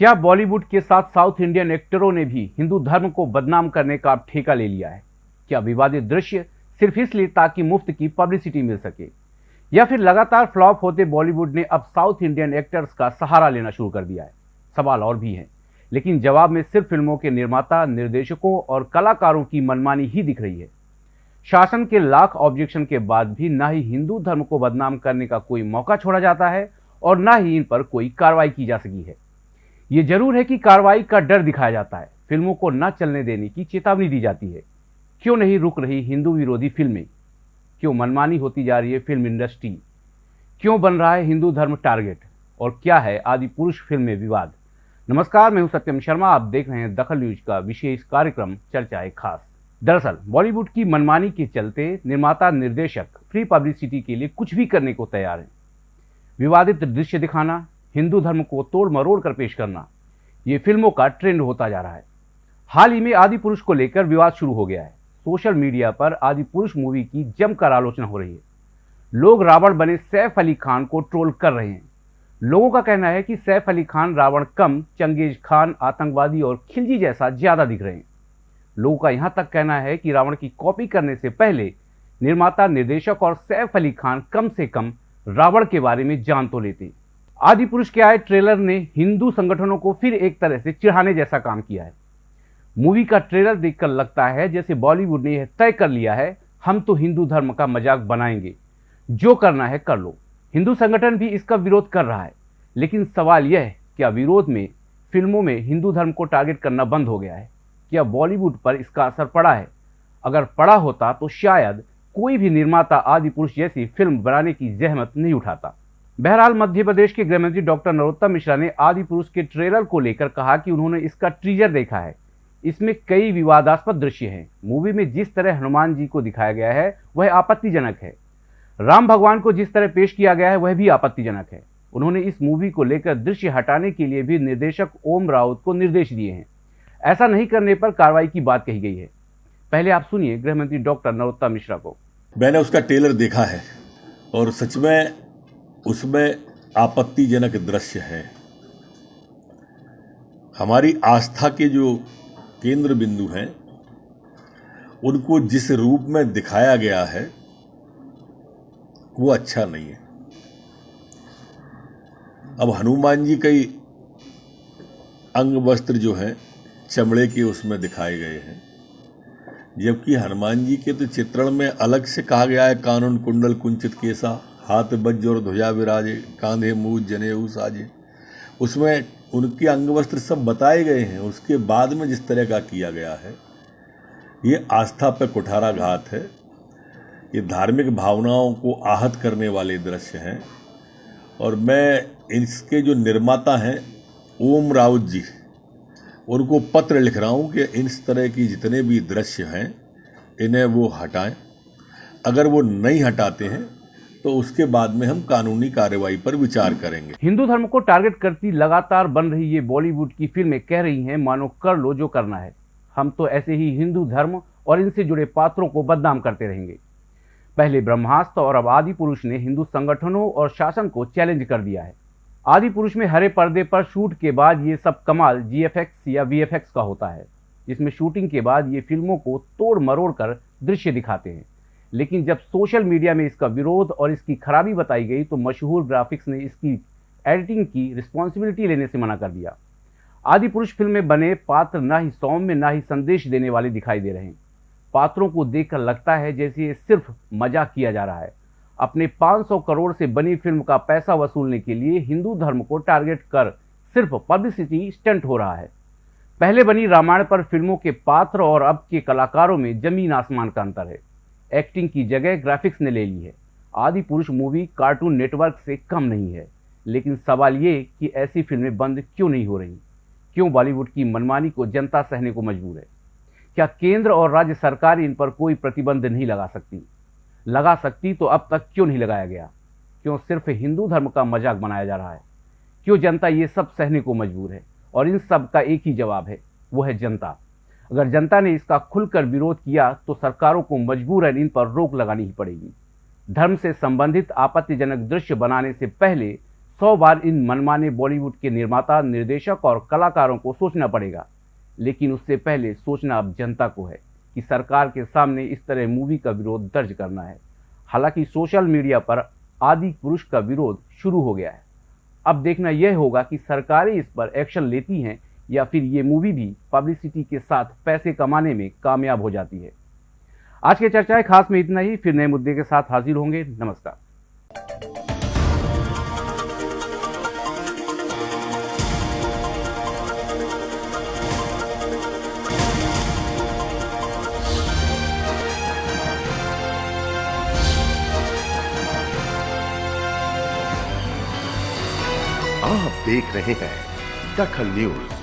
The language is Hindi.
क्या बॉलीवुड के साथ साउथ इंडियन एक्टरों ने भी हिंदू धर्म को बदनाम करने का अब ठेका ले लिया है? क्या विवादित दृश्य सिर्फ़ इसलिए ताकि मुफ़्त की पब्लिसिटी मिल सके? या फिर लगातार फ्लॉप होते बॉलीवुड ने अब साउथ इंडियन एक्टर्स का सहारा लेना शुरू कर दिया है? सवाल और भी हैं, लेकिन जवाब में सिर्फ़ फ़िल्मों के निर्माता, निर्देशकों और कलाकारों की मनमानी ही दिख रही है। शासन के लाख ऑब्जेक्शन के बाद भी ना ही हिंदू धर्म को बदनाम करने का कोई मौका छोड़ा जाता है और ना ही इन पर कोई कार्रवाई की जा सकी है। ये ज़रूर है कि कार्रवाई का डर दिखाया जाता है। फ़िल्मों को न चलने देने की चेतावनी दी जाती है। क्यों नहीं रुक रही हिंदू विरोधी फ़िल्में? क्यों मनमानी होती जा रही है फ़िल्म इंडस्ट्री? क्यों बन रहा है हिंदू धर्म टारगेट? और क्या है आदि पुरुष फ़िल्म में विवाद? नमस्कार, मैं हूँ सत्यम शर्मा। आप देख रहे हैं दखल न्यूज़ का विशेष कार्यक्रम चर्चा है खास। दरअसल, बॉलीवुड की मनमानी के चलते निर्माता निर्देशक, फ्री पब्लिसिटी के लिए कुछ भी करने को तैयार हैं। विवादित दृश्य दिखाना हिंदू धर्म को तोड़ मरोड़ कर पेश करना, ये फ़िल्मों का ट्रेंड होता जा रहा है। हाल ही में आदि पुरुष को लेकर विवाद शुरू हो गया है। सोशल मीडिया पर आदि पुरुष मूवी की जमकर आलोचना हो रही है। लोग रावण बने सैफ अली खान को ट्रोल कर रहे हैं। लोगों का कहना है कि सैफ अली खान, रावण कम, चंगेज खान, आतंकवादी और खिलजी जैसा ज़्यादा दिख रहे हैं। लोगों का यहाँ तक कहना है कि रावण की कॉपी करने से पहले निर्माता, निर्देशक और सैफ अली खान कम से कम रावण के बारे में जान तो लेते आदि पुरुष के आए ट्रेलर ने हिंदू संगठनों को फिर एक तरह से चिढ़ाने जैसा काम किया है। मूवी का ट्रेलर देखकर लगता है जैसे बॉलीवुड ने यह तय कर लिया है, हम तो हिंदू धर्म का मज़ाक बनाएँगे। जो करना है कर लो। हिंदू संगठन भी इसका विरोध कर रहा है। लेकिन सवाल यह है, क्या विरोध में, फ़िल्मों में हिंदू धर्म को टारगेट करना बंद हो गया है? क्या बॉलीवुड पर इसका असर पड़ा है? अगर पड़ा होता तो शायद कोई भी निर्माता आदि पुरुष जैसी फ़िल्म बनाने की जहमत नहीं उठाता। बहरहाल मध्य प्रदेश के गृहमंत्री डॉक्टर नरोत्तम मिश्रा ने आदि पुरुष के ट्रेलर को लेकर कहा कि उन्होंने इसका ट्रीजर देखा है। इसमें कई विवादास्पद दृश्य हैं। मूवी में जिस तरह हनुमान जी को दिखाया गया है, वह आपत्तिजनक है। राम भगवान को जिस तरह पेश किया गया है, वह भी आपत्तिजनक है। उन्होंने इस मूवी को लेकर दृश्य हटाने के लिए भी निर्देशक ओम राउत को निर्देश दिए हैं। ऐसा नहीं करने पर कार्रवाई की बात कही गई है। पहले आप सुनिए गृहमंत्री डॉक्टर नरोत्तम मिश्रा को। मैंने उसका ट्रेलर देखा है और सच में उसमें आपत्तिजनक दृश्य है। हमारी आस्था के जो केंद्र बिंदु हैं, उनको जिस रूप में दिखाया गया है, वो अच्छा नहीं है। अब हनुमान जी कई अंग वस्त्र जो हैं, चमड़े के उसमें दिखाए गए हैं। जबकि हनुमान जी के तो चित्रण में अलग से कहा गया है, कानून कुंडल कुंचित केसा। हाथ बज्ज और ध्वजा विराजे, कांधे मूज जने साजे। उसमें उनके अंग वस्त्र सब बताए गए हैं। उसके बाद में जिस तरह का किया गया है, ये आस्था पर कुठारा घात है। ये धार्मिक भावनाओं को आहत करने वाले दृश्य हैं। और मैं इसके जो निर्माता हैं, ओम राउत जी, उनको पत्र लिख रहा हूँ कि इस तरह की जितने भी दृश्य हैं, इन्हें वो हटाएँ। अगर वो नहीं हटाते हैं तो उसके बाद में हम कानूनी कार्रवाई पर विचार करेंगे। हिंदू धर्म को टारगेट करती लगातार बन रही ये बॉलीवुड की फ़िल्में कह रही हैं, मानो कर लो जो करना है। हम तो ऐसे ही हिंदू धर्म और इनसे जुड़े पात्रों को बदनाम करते रहेंगे। पहले ब्रह्मास्त्र और अब आदि पुरुष ने हिंदू संगठनों और शासन को चैलेंज कर दिया है। आदि पुरुष में हरे पर्दे पर शूट के बाद ये सब कमाल जीएफएक्स या वीएफएक्स का होता है, जिसमें शूटिंग के बाद ये फ़िल्मों को तोड़ मरोड़ कर दृश्य दिखाते हैं। लेकिन जब सोशल मीडिया में इसका विरोध और इसकी खराबी बताई गई तो मशहूर ग्राफिक्स ने इसकी एडिटिंग की रिस्पॉन्सिबिलिटी लेने से मना कर दिया। आदि पुरुष फ़िल्म में बने पात्र ना ही सौम्य, ना ही संदेश देने वाले दिखाई दे रहे हैं। पात्रों को देखकर लगता है जैसे ये सिर्फ़ मज़ाक किया जा रहा है। अपने 500 करोड़ से बनी फ़िल्म का पैसा वसूलने के लिए हिंदू धर्म को टारगेट कर सिर्फ़ पब्लिसिटी स्टंट हो रहा है। पहले बनी रामायण पर फ़िल्मों के पात्र और अब के कलाकारों में ज़मीन आसमान का अंतर है। एक्टिंग की जगह ग्राफिक्स ने ले ली है। आदि पुरुष मूवी कार्टून नेटवर्क से कम नहीं है। लेकिन सवाल ये कि ऐसी फ़िल्में बंद क्यों नहीं हो रही? क्यों बॉलीवुड की मनमानी को जनता सहने को मजबूर है? क्या केंद्र और राज्य सरकार इन पर कोई प्रतिबंध नहीं लगा सकती? लगा सकती तो अब तक क्यों नहीं लगाया गया? क्यों सिर्फ़ हिंदू धर्म का मज़ाक बनाया जा रहा है? क्यों जनता ये सब सहने को मजबूर है? और इन सब का एक ही जवाब है, वो है जनता। अगर जनता ने इसका खुलकर विरोध किया तो सरकारों को मजबूरन इन पर रोक लगानी ही पड़ेगी। धर्म से संबंधित आपत्तिजनक दृश्य बनाने से पहले सौ बार इन मनमाने बॉलीवुड के निर्माता, निर्देशक और कलाकारों को सोचना पड़ेगा। लेकिन उससे पहले सोचना अब जनता को है कि सरकार के सामने इस तरह मूवी का विरोध दर्ज करना है। हालाँकि सोशल मीडिया पर आदि पुरुष का विरोध शुरू हो गया है। अब देखना यह होगा कि सरकारें इस पर एक्शन लेती हैं या फिर ये मूवी भी पब्लिसिटी के साथ पैसे कमाने में कामयाब हो जाती है। आज के चर्चाएँ खास में इतना ही। फिर नए मुद्दे के साथ हाजिर होंगे। नमस्कार। आप देख रहे हैं दखल न्यूज़।